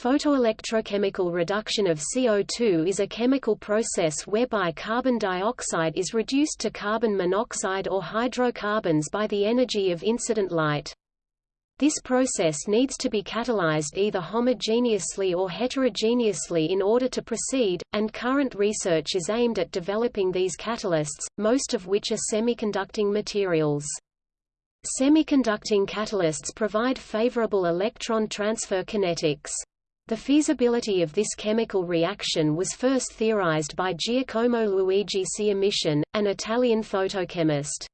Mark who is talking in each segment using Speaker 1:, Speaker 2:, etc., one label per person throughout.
Speaker 1: Photoelectrochemical reduction of CO2 is a chemical process whereby carbon dioxide is reduced to carbon monoxide or hydrocarbons by the energy of incident light. This process needs to be catalyzed either homogeneously or heterogeneously in order to proceed, and current research is aimed at developing these catalysts, most of which are semiconducting materials. Semiconducting catalysts provide favorable electron transfer kinetics. The feasibility of this chemical reaction was first theorized by Giacomo Luigi Ciamician, an Italian photochemist.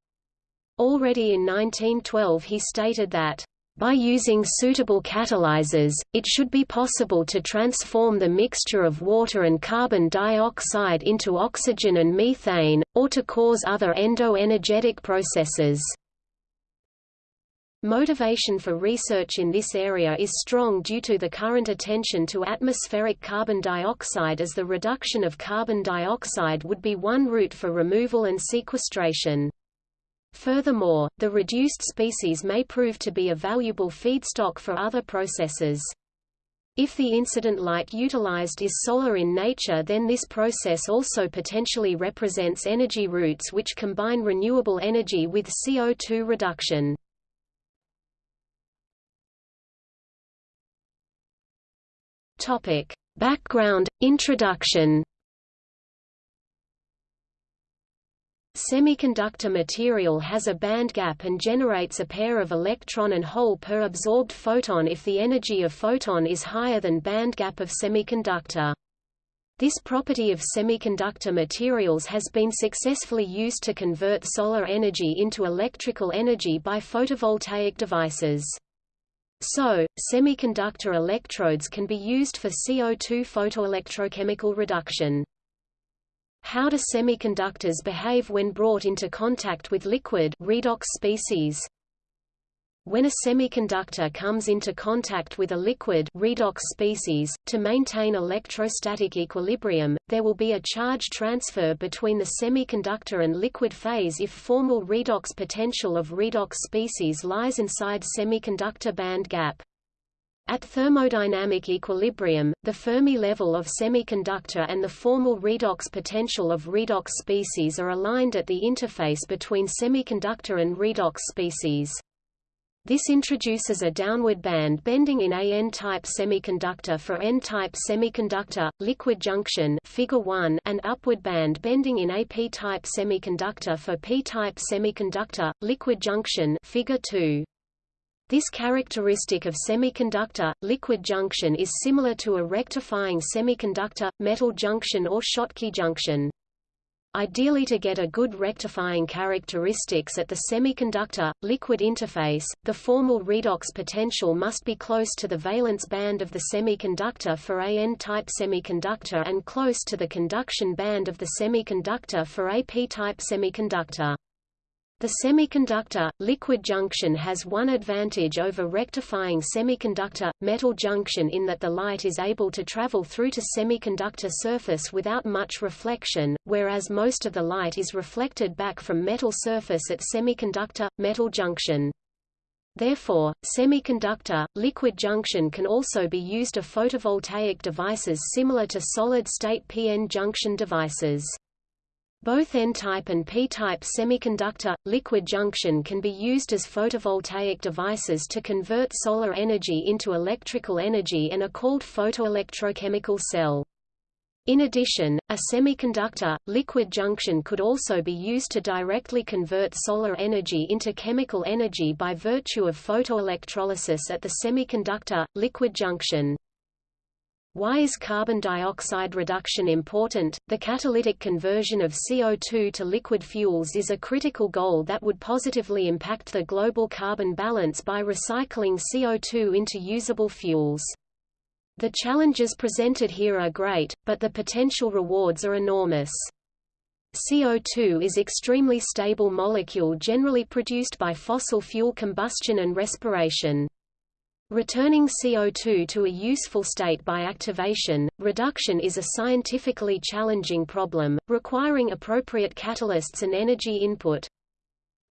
Speaker 1: Already in 1912 he stated that, "...by using suitable catalyzers, it should be possible to transform the mixture of water and carbon dioxide into oxygen and methane, or to cause other endo-energetic processes." Motivation for research in this area is strong due to the current attention to atmospheric carbon dioxide as the reduction of carbon dioxide would be one route for removal and sequestration. Furthermore, the reduced species may prove to be a valuable feedstock for other processes. If the incident light utilized is solar in nature then this process also potentially represents energy routes which combine renewable energy with CO2 reduction. Topic: Background Introduction. Semiconductor material has a band gap and generates a pair of electron and hole per absorbed photon if the energy of photon is higher than band gap of semiconductor. This property of semiconductor materials has been successfully used to convert solar energy into electrical energy by photovoltaic devices. So, semiconductor electrodes can be used for CO2 photoelectrochemical reduction. How do semiconductors behave when brought into contact with liquid redox species? When a semiconductor comes into contact with a liquid redox species, to maintain electrostatic equilibrium, there will be a charge transfer between the semiconductor and liquid phase if formal redox potential of redox species lies inside semiconductor band gap. At thermodynamic equilibrium, the Fermi level of semiconductor and the formal redox potential of redox species are aligned at the interface between semiconductor and redox species. This introduces a downward band bending in a N-type semiconductor for N-type semiconductor, liquid junction figure 1 and upward band bending in a P-type semiconductor for P-type semiconductor, liquid junction figure 2. This characteristic of semiconductor, liquid junction is similar to a rectifying semiconductor, metal junction or Schottky junction. Ideally to get a good rectifying characteristics at the semiconductor-liquid interface, the formal redox potential must be close to the valence band of the semiconductor for a N-type semiconductor and close to the conduction band of the semiconductor for a P-type semiconductor. The semiconductor-liquid junction has one advantage over rectifying semiconductor-metal junction in that the light is able to travel through to semiconductor surface without much reflection, whereas most of the light is reflected back from metal surface at semiconductor-metal junction. Therefore, semiconductor-liquid junction can also be used to photovoltaic devices similar to solid-state p-n junction devices. Both N-type and P-type semiconductor, liquid junction can be used as photovoltaic devices to convert solar energy into electrical energy and are called photoelectrochemical cell. In addition, a semiconductor, liquid junction could also be used to directly convert solar energy into chemical energy by virtue of photoelectrolysis at the semiconductor, liquid junction. Why is carbon dioxide reduction important? The catalytic conversion of CO2 to liquid fuels is a critical goal that would positively impact the global carbon balance by recycling CO2 into usable fuels. The challenges presented here are great, but the potential rewards are enormous. CO2 is extremely stable molecule generally produced by fossil fuel combustion and respiration. Returning CO2 to a useful state by activation, reduction is a scientifically challenging problem, requiring appropriate catalysts and energy input.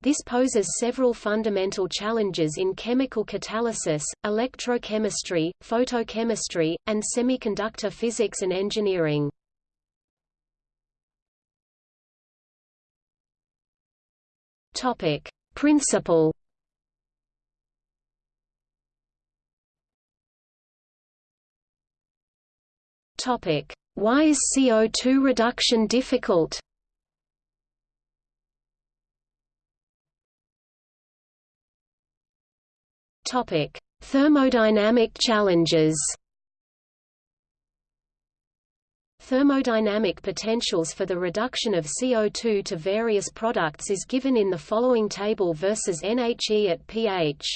Speaker 1: This poses several fundamental challenges in chemical catalysis, electrochemistry, photochemistry, and semiconductor physics and engineering. Principle. Topic: Why is CO2 reduction difficult? Topic: Thermodynamic challenges. Thermodynamic potentials for the reduction of CO2 to various products is given in the following table versus NHE at pH.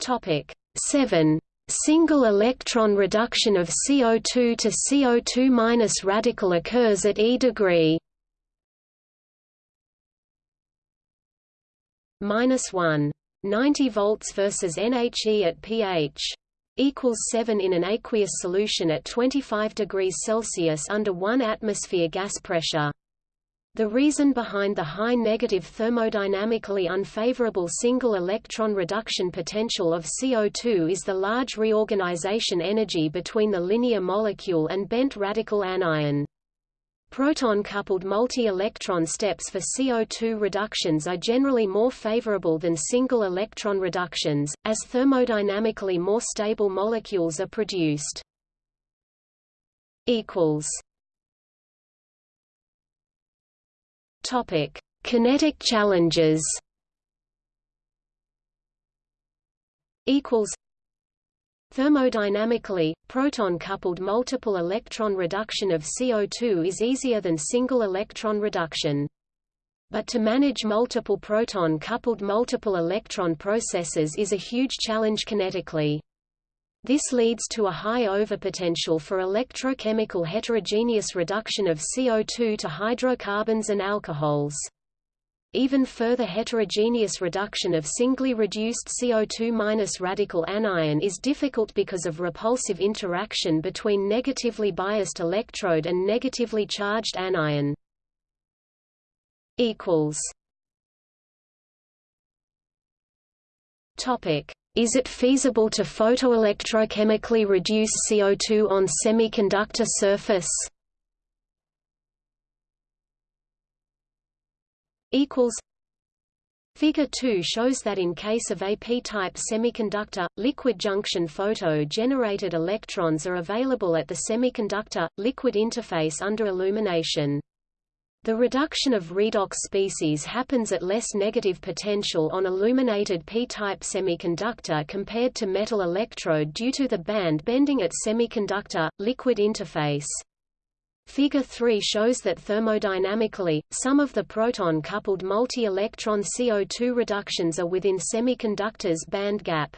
Speaker 1: Topic 7. Single electron reduction of CO2 to CO2- radical occurs at E degree. minus 1. 90 volts versus NHE at pH equals 7 in an aqueous solution at 25 degrees Celsius under 1 atmosphere gas pressure. The reason behind the high negative thermodynamically unfavorable single electron reduction potential of CO2 is the large reorganization energy between the linear molecule and bent radical anion. Proton-coupled multi-electron steps for CO2 reductions are generally more favorable than single electron reductions, as thermodynamically more stable molecules are produced. Topic: Kinetic challenges. Equals Thermodynamically, proton-coupled multiple electron reduction of CO2 is easier than single electron reduction. But to manage multiple proton-coupled multiple electron processes is a huge challenge kinetically. This leads to a high overpotential for electrochemical heterogeneous reduction of CO2 to hydrocarbons and alcohols. Even further heterogeneous reduction of singly reduced CO2- radical anion is difficult because of repulsive interaction between negatively biased electrode and negatively charged anion. Topic: Is it feasible to photoelectrochemically reduce CO2 on semiconductor surface? Figure 2 shows that in case of a p-type semiconductor, liquid junction photo-generated electrons are available at the semiconductor-liquid interface under illumination. The reduction of redox species happens at less negative potential on illuminated p-type semiconductor compared to metal electrode due to the band bending at semiconductor-liquid interface. Figure 3 shows that thermodynamically, some of the proton-coupled multi-electron CO2 reductions are within semiconductors band gap.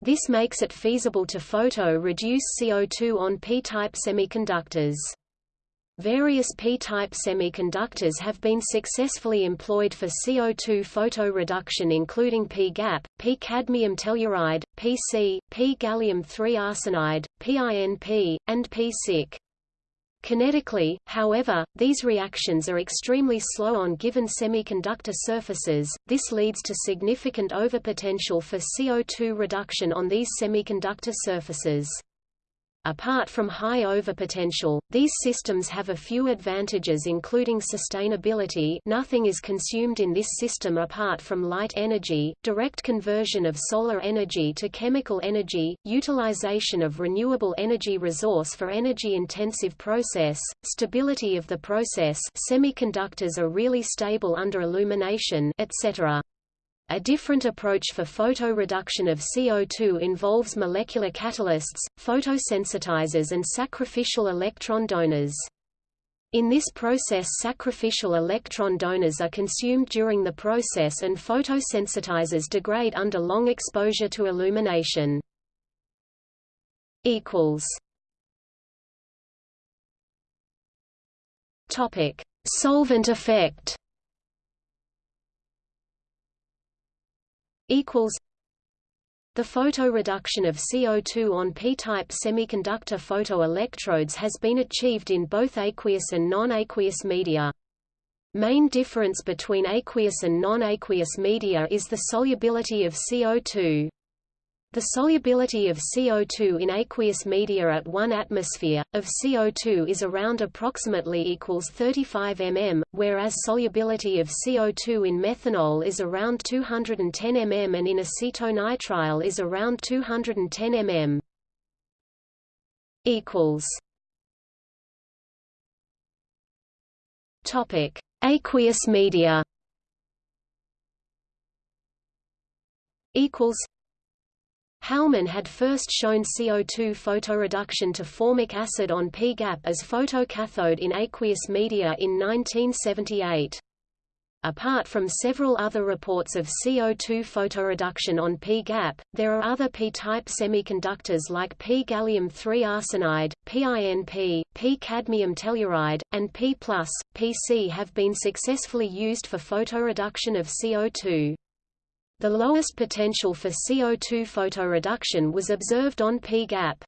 Speaker 1: This makes it feasible to photo-reduce CO2 on p-type semiconductors. Various p-type semiconductors have been successfully employed for CO2 photo reduction including p-gap, p-cadmium telluride, Pc, p-gallium-3 arsenide, PINP, and p-SiC. Kinetically, however, these reactions are extremely slow on given semiconductor surfaces, this leads to significant overpotential for CO2 reduction on these semiconductor surfaces. Apart from high overpotential, these systems have a few advantages including sustainability nothing is consumed in this system apart from light energy, direct conversion of solar energy to chemical energy, utilization of renewable energy resource for energy-intensive process, stability of the process semiconductors are really stable under illumination etc. A different approach for photoreduction of CO2 involves molecular catalysts, photosensitizers and sacrificial electron donors. In this process sacrificial electron donors are consumed during the process and photosensitizers degrade under long exposure to illumination. Solvent effect equals The photoreduction of CO2 on p-type semiconductor photoelectrodes has been achieved in both aqueous and non-aqueous media. Main difference between aqueous and non-aqueous media is the solubility of CO2. The solubility of CO2 in aqueous media at 1 atmosphere, of CO2 is around approximately equals 35 mm, whereas solubility of CO2 in methanol is around 210 mm and in acetonitrile is around 210 mm. Topic: Aqueous media. Equals Halmann had first shown CO2 photoreduction to formic acid on P-gap as photocathode in aqueous media in 1978. Apart from several other reports of CO2 photoreduction on P-gap, there are other P-type semiconductors like P-gallium-3 arsenide, PINP, P-cadmium telluride, and P+, PC have been successfully used for photoreduction of CO2. The lowest potential for CO2 photoreduction was observed on P-gap.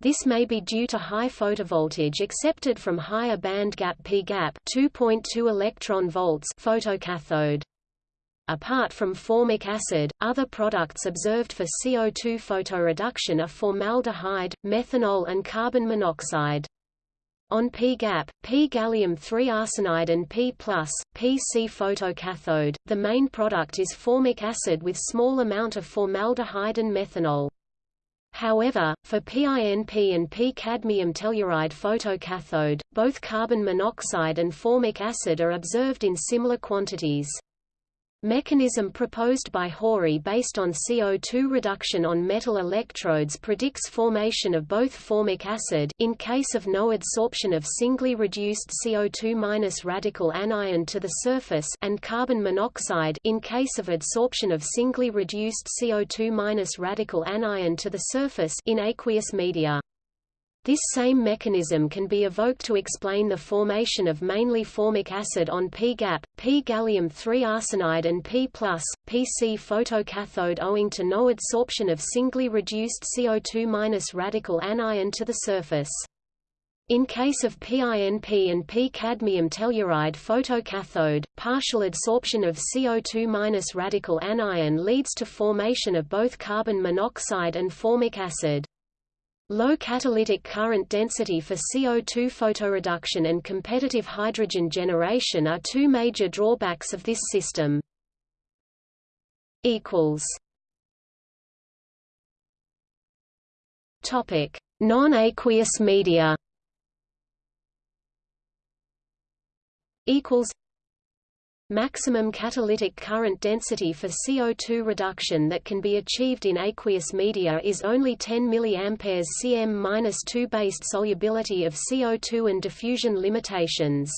Speaker 1: This may be due to high photovoltage accepted from higher band gap P-gap 2.2 electron volts photocathode. Apart from formic acid, other products observed for CO2 photoreduction are formaldehyde, methanol and carbon monoxide. On P-gap, P-gallium-3 arsenide and P+, PC photocathode, the main product is formic acid with small amount of formaldehyde and methanol. However, for PINP and P-cadmium telluride photocathode, both carbon monoxide and formic acid are observed in similar quantities. Mechanism proposed by Hori based on CO2 reduction on metal electrodes predicts formation of both formic acid in case of no adsorption of singly reduced CO2- radical anion to the surface and carbon monoxide in case of adsorption of singly reduced CO2- radical anion to the surface in aqueous media. This same mechanism can be evoked to explain the formation of mainly formic acid on P-gap, P-gallium-3 arsenide and p-plus, PC photocathode owing to no adsorption of singly reduced CO2- radical anion to the surface. In case of PINP and P-cadmium telluride photocathode, partial adsorption of CO2- radical anion leads to formation of both carbon monoxide and formic acid. Low catalytic current density for CO2 photoreduction and competitive hydrogen generation are two major drawbacks of this system. Non-aqueous media. Equals Maximum catalytic current density for CO2 reduction that can be achieved in aqueous media is only 10 mA cm-2 based solubility of CO2 and diffusion limitations.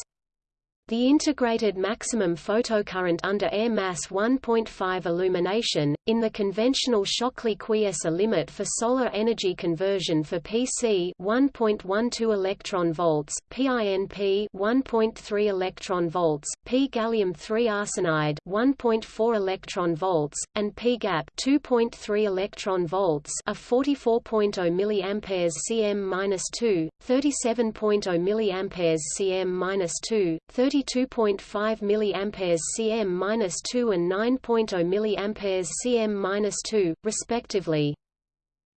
Speaker 1: The integrated maximum photocurrent under air mass 1.5 illumination, in the conventional Shockley-Queisser limit for solar energy conversion for PC 1.12 electron volts, PINP 1.3 electron volts, P gallium 3 arsenide 1.4 electron volts, and P-gap 2.3 electron volts are 44.0 mA cm-2, 37.0 mA cm-2, 32.5 mA cm-2 and 9.0 mA cm-2, respectively.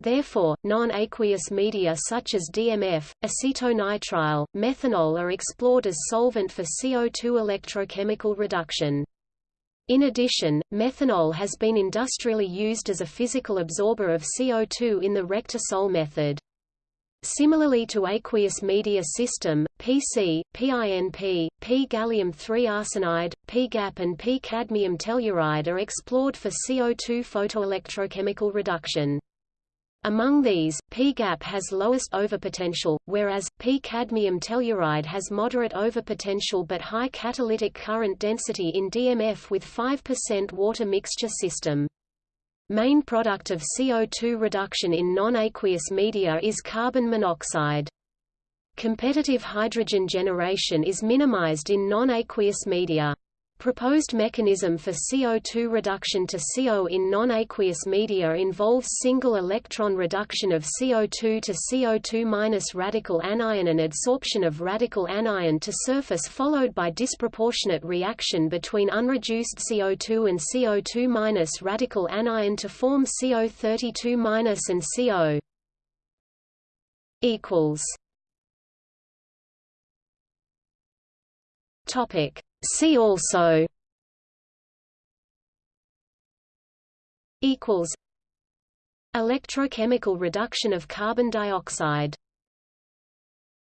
Speaker 1: Therefore, non-aqueous media such as DMF, acetonitrile, methanol are explored as solvent for CO2 electrochemical reduction. In addition, methanol has been industrially used as a physical absorber of CO2 in the Rectisol method. Similarly to aqueous media system, PC, PINP, P-gallium-3 arsenide, P-gap and P-cadmium telluride are explored for CO2 photoelectrochemical reduction. Among these, P-gap has lowest overpotential, whereas, P-cadmium telluride has moderate overpotential but high catalytic current density in DMF with 5% water mixture system. Main product of CO2 reduction in non-aqueous media is carbon monoxide. Competitive hydrogen generation is minimized in non-aqueous media. Proposed mechanism for CO2 reduction to CO in non-aqueous media involves single electron reduction of CO2 to CO2- radical anion and adsorption of radical anion to surface followed by disproportionate reaction between unreduced CO2 and CO2- radical anion to form CO32- and CO equals. Topic See also equals Electrochemical reduction of carbon dioxide